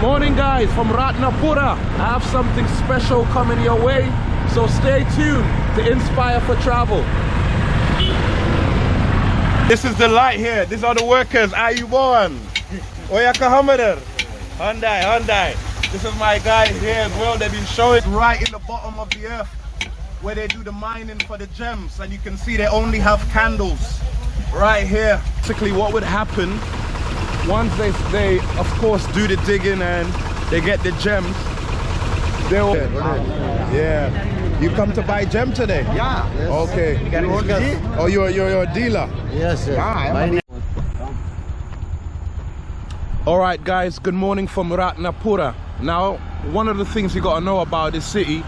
Morning guys from Ratnapura. I have something special coming your way, so stay tuned to Inspire for Travel. This is the light here. These are the workers. Are you born? Oyaka Hamader. Hyundai, Hyundai. This is my guys here as well. They've been showing right in the bottom of the earth where they do the mining for the gems. And you can see they only have candles right here. Basically what would happen once they, they of course do the digging and they get the gems, they'll... Yeah. You come to buy gem today? Yeah. Yes. Okay. You Oh, you're, you're, you're a dealer? Yes, yes. Ah, My All right, guys, good morning from Ratnapura. Now, one of the things you got to know about this city,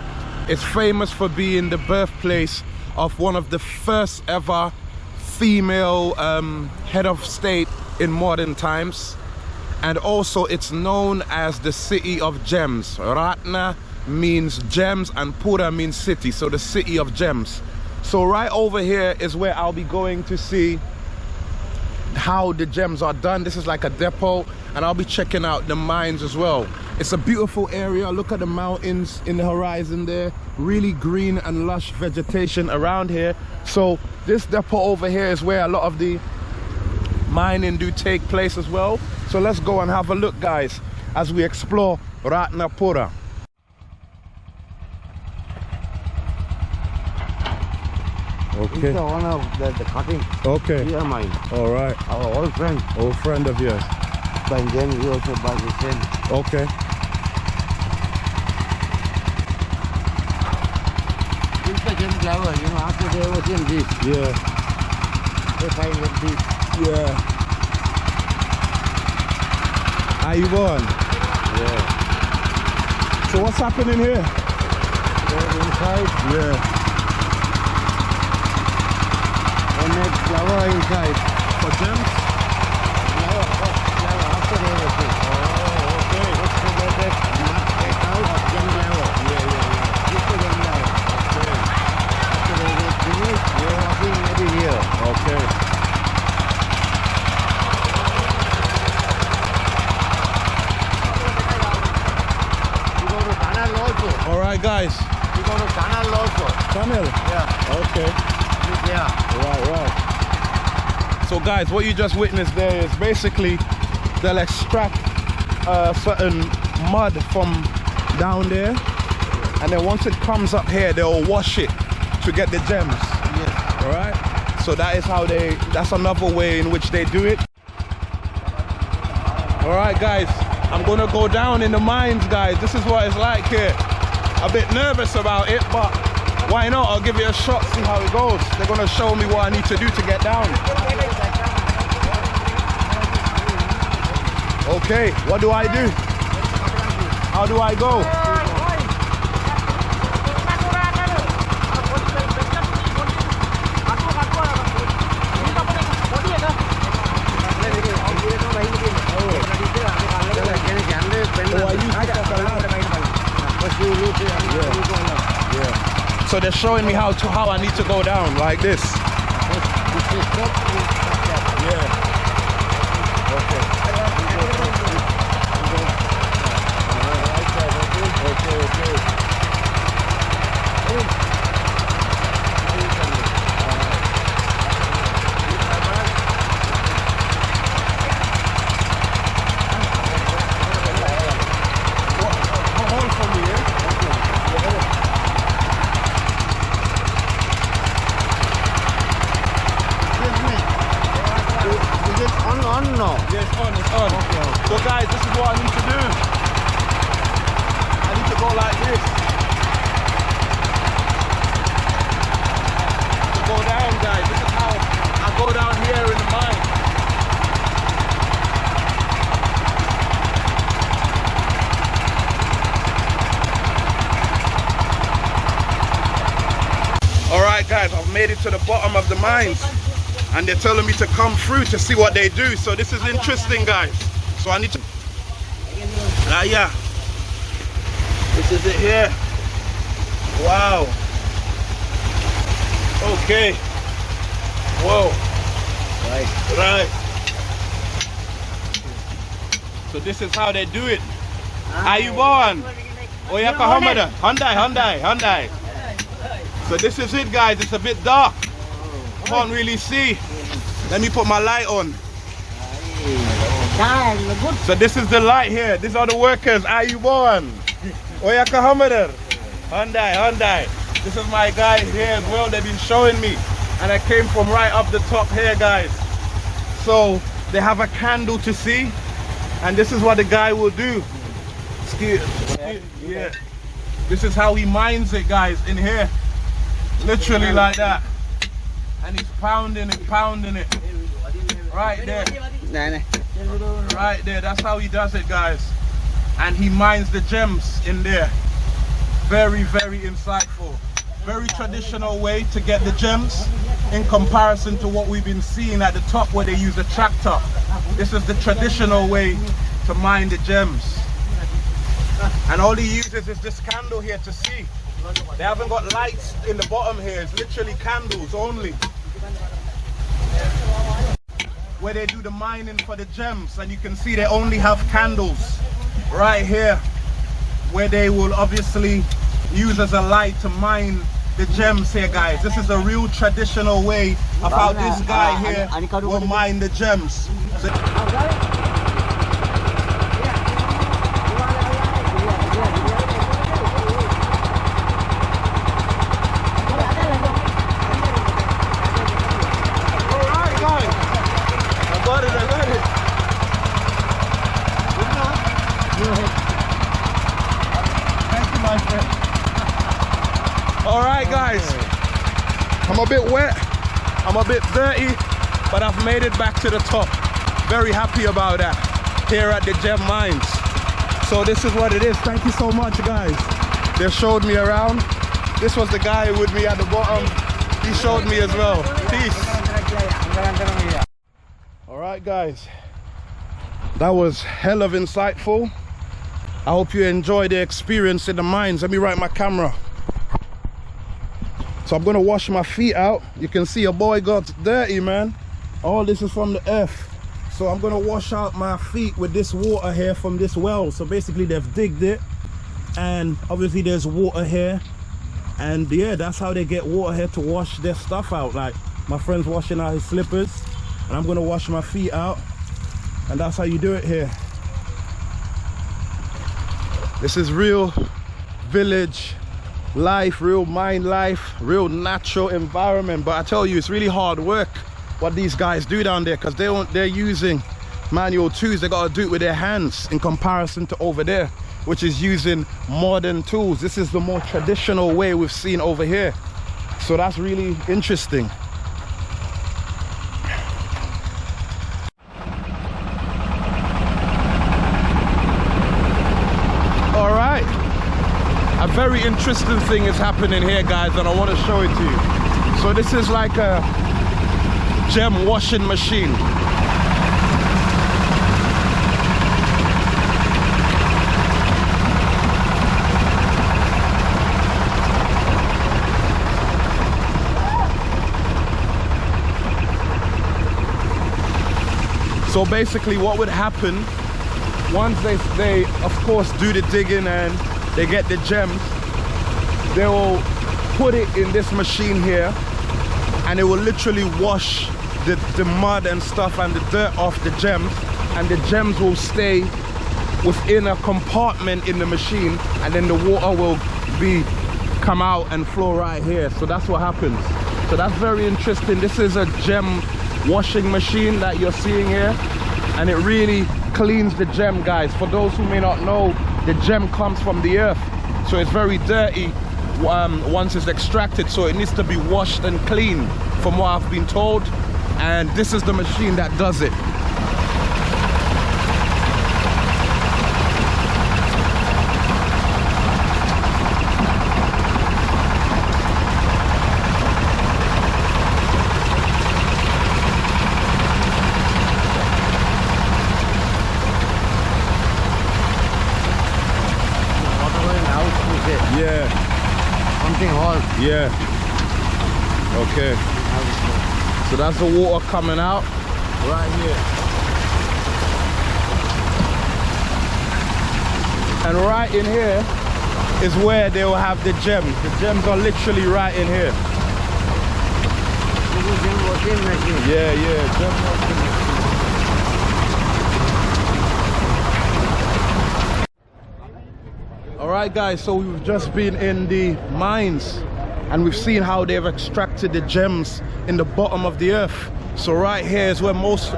it's famous for being the birthplace of one of the first ever female um, head of state in modern times. And also it's known as the city of gems. Ratna means gems and Pura means city, so the city of gems. So right over here is where I'll be going to see how the gems are done. This is like a depot and I'll be checking out the mines as well. It's a beautiful area. Look at the mountains in the horizon there. Really green and lush vegetation around here. So this depot over here is where a lot of the mining do take place as well. So let's go and have a look guys as we explore Ratnapura. This is Okay. the one of the, the cutting. Okay. Here mine. All right. Our old friend. Old friend of yours. But then we also buy the same. Okay. Is the same flower. You know, after they was in this, Yeah. they find with this. Yeah. How you going? Yeah. So what's happening here? Go inside Yeah. and make flower inside. For gems? Flower, flower after they was in. Oh, okay. Just to get that mud take out, then flower. Yeah, yeah, This is the flower. After they get finished, they are working maybe here. Okay. You go to tunnel also. All right, guys. You go to tunnel also. Tunnel. Yeah. Okay. Here. Right, right. So guys, what you just witnessed there is basically they'll extract uh, certain mud from down there and then once it comes up here, they'll wash it to get the gems. Yes. All right. So that is how they, that's another way in which they do it. All right, guys, I'm gonna go down in the mines, guys. This is what it's like here. A bit nervous about it, but why not? I'll give it a shot, see how it goes. They're gonna show me what I need to do to get down. Okay, what do I do? How do I go? I use this as a ladder. Yeah. So they're showing me how to how I need to go down like this. Yeah. Okay, okay. Hold for me, eh? Is it on on no? Yes, on, it's on. So guys, this is what I need to do. I need to go like this. To go down, guys. This is how I go down here in the mine. All right, guys, I've made it to the bottom of the mines and they're telling me to come through to see what they do. So this is interesting, guys. So I need to. Ah, yeah. This is it here. Wow. Okay. Whoa. Right. Right. So this is how they do it. Ayubon. Oyaka Hamada. Hyundai, Hyundai, Hyundai. So this is it guys, it's a bit dark. Can't really see. Let me put my light on. So this is the light here. These are the workers. Are you born? Oyaka Hamada. Hyundai, Hyundai. This is my guys here as well. They've been showing me. And I came from right up the top here guys. So they have a candle to see. And this is what the guy will do. Excuse, excuse- yeah. This is how he mines it guys in here. Literally like that. And he's pounding it, pounding it. Right there. Right there, that's how he does it, guys. And he mines the gems in there. Very, very insightful. Very traditional way to get the gems in comparison to what we've been seeing at the top where they use a tractor. This is the traditional way to mine the gems. And all he uses is this candle here to see. They haven't got lights in the bottom here. It's literally candles only. Where they do the mining for the gems and you can see they only have candles right here where they will obviously use as a light to mine the gems here guys. This is a real traditional way of how this guy here will mine the gems. So- Alright guys I got it I got it Thank you, my friend. All right, guys. I'm a bit wet. I'm a bit dirty, but I've made it back to the top. Very happy about that here at the gem mines. So this is what it is. Thank you so much, guys. They showed me around. This was the guy with me at the bottom. He showed me as well. Peace. All right, guys. That was hell of insightful. I hope you enjoy the experience in the mines. Let me right my camera. So I'm gonna wash my feet out. You can see a boy got dirty, man. All this is from the earth. So I'm gonna wash out my feet with this water here from this well. So basically they've digged it and obviously there's water here. And yeah, that's how they get water here to wash their stuff out. Like my friend's washing out his slippers and I'm gonna wash my feet out. And that's how you do it here. This is real village life, real mine life, real natural environment. But I tell you, it's really hard work what these guys do down there because they don't they're using manual tools. They gotta do it with their hands in comparison to over there, which is using modern tools. This is the more traditional way we've seen over here. So that's really interesting. All right. A very interesting thing is happening here, guys, and I want to show it to you. So this is like a gem washing machine. So basically what would happen once they, they of course do the digging and they get the gems they will put it in this machine here and it will literally wash the, the mud and stuff and the dirt off the gems and the gems will stay within a compartment in the machine and then the water will be come out and flow right here. So that's what happens. So that's very interesting. This is a gem washing machine that you're seeing here and it really cleans the gem guys. For those who may not know the gem comes from the earth. So it's very dirty um, once it's extracted so it needs to be washed and cleaned from what I've been told. And this is the machine that does it. Whatever in house we say. yeah Something hall. yeah okay so that's the water coming out right here And right in here is where they will have the gems. The gems are literally right in here. This is gem washing machine. Yeah, yeah, gem washing machine. All right, guys, so we've just been in the mines and we've seen how they've extracted the gems in the bottom of the earth. So right here is where most,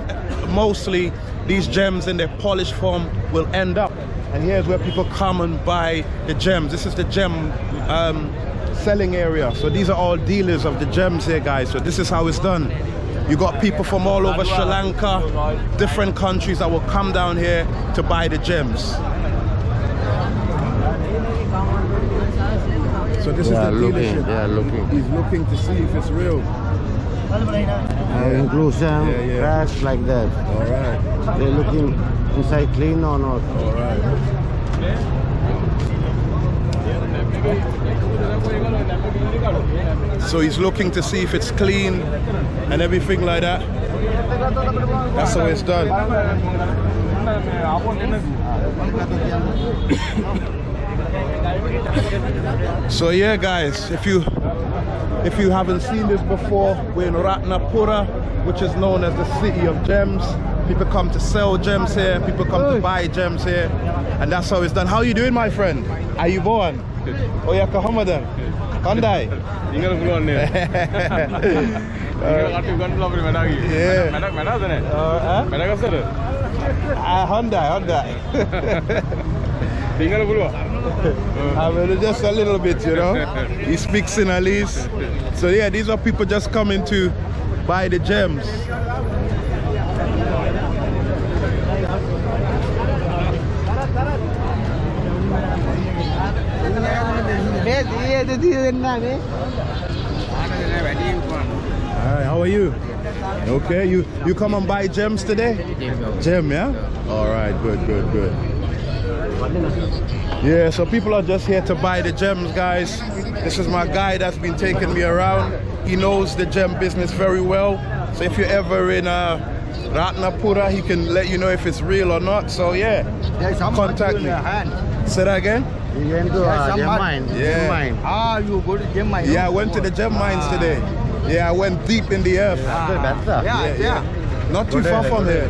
mostly these gems in their polished form will end up. And here's where people come and buy the gems. This is the gem um, selling area. So these are all dealers of the gems here, guys. So this is how it's done. You got people from all over Sri Lanka, different countries that will come down here to buy the gems. So this They is the looking, dealership. they are looking. He's looking to see if it's real. Uh, inclusion, Yeah, yeah. cracks like that. All right, They're looking inside clean or not. all right. So he's looking to see if it's clean and everything like that. That's how it's done. So yeah guys, if you if you haven't seen this before, we're in Ratnapura, which is known as the city of gems. People come to sell gems here, people come to buy gems here, and that's how it's done. How are you doing my friend? Are you born? Oya oh, Kahamadan. Kandai. Ingala full there. Hyundai, Hyundai. I just a little bit, you know. He speaks Sinhalese. So yeah, these are people just coming to buy the gems. Alright, how are you? Okay, you you come and buy gems today? Gem, yeah? Alright, good, good, good. Yeah, so people are just here to buy the gems, guys. This is my guy that's been taking me around. He knows the gem business very well. So if you're ever in uh, Ratnapura, he can let you know if it's real or not. So yeah, contact me. Say that again? You went to uh, some gem mine. Yeah. Gem mine. Ah, you go to gym, I Yeah, I went to the gem mines today. Yeah, I went deep in the earth. That's the- Yeah, yeah. Not too far from here.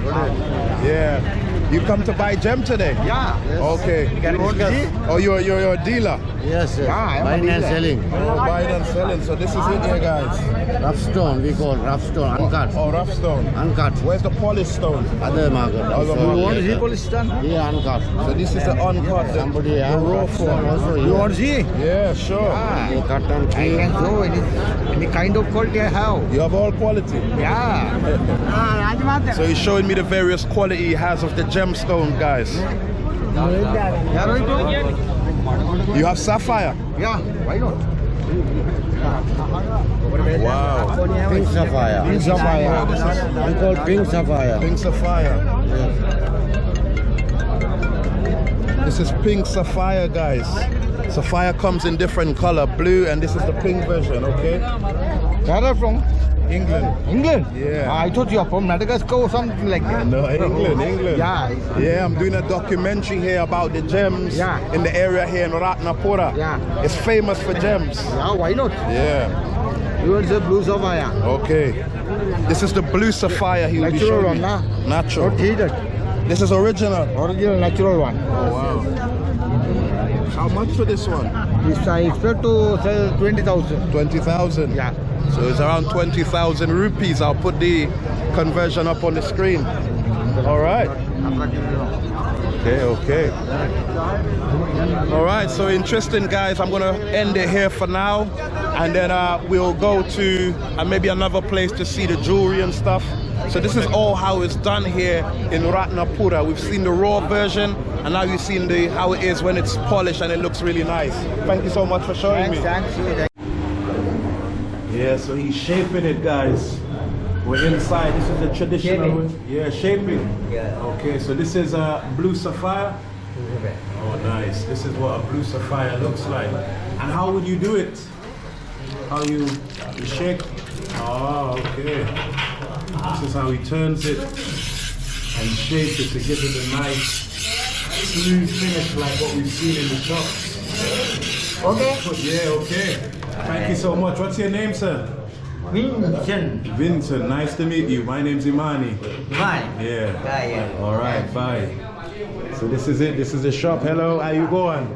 Yeah. You come to buy gem today? Yeah. Okay. Can you see? Oh, you're, you're, you're a dealer? Yes, yes. Yeah, I am Buying and selling. Oh, buying and selling. So this is it here, guys. Rough stone, we call rough stone, uncut. Oh, rough stone. Uncut. Where's the polished stone? Other market. Other market. You want to see yeah. police? Yeah, uncut. So this is the uncut, Somebody the have raw stone form. also. You want to see? Yeah, sure. Ah, They cut and I can show any, any kind of quality I have. You have all quality. Yeah. Ah, Rajmata. So he's showing me the various quality he has of the gemstone, guys. You have sapphire. Yeah, why not? Wow. Pink sapphire. Pink sapphire. We call pink sapphire. Pink sapphire. This is pink sapphire, guys. Sapphire comes in different color, blue, and this is the pink version, okay? Where are from? England. England? Yeah. Ah, I thought you are from Madagascar or something like that. No, England, England. Yeah. Yeah, I'm doing a documentary here about the gems Yeah. in the area here in Ratnapura. Yeah. It's famous for gems. Yeah, why not? Yeah. You want the blue sapphire? Okay. This is the blue sapphire he will be Natural showing one, nah? Natural. Not heated. This is original. Original natural one. Oh wow. How much for this one? This I expect to sell 20,000. 20,000. Yeah. So it's around 20,000 rupees. I'll put the conversion up on the screen. All right. Okay, okay. All right, so interesting, guys. I'm gonna end it here for now, and then uh, we'll go to uh, maybe another place to see the jewelry and stuff. So this is all how it's done here in Ratnapura. We've seen the raw version, and now you've seen the how it is when it's polished and it looks really nice. Thank you so much for showing Thanks, me. thanks. Yeah, so he's shaping it, guys. We're inside. This is the traditional. way- Yeah, shaping. Yeah. Okay, so this is a blue sapphire. Oh, nice. This is what a blue sapphire looks like. And how would you do it? How you, you shake? Oh, ah, okay. This is how he turns it and shapes it to give it a nice smooth finish like what we've seen in the shop. Okay. Yeah, okay. Thank you so much. What's your name, sir? Vincent. Vincent. Nice to meet you. My name's Imani. Yeah. Yeah, yeah. All right, bye. So this is it. This is the shop. Hello, how you going?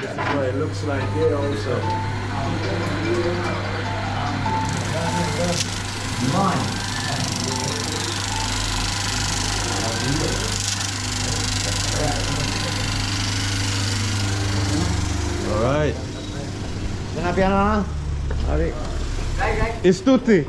This is what it looks like here also. Mine. All right. අපි යනවා හරි. ස්තුතියි.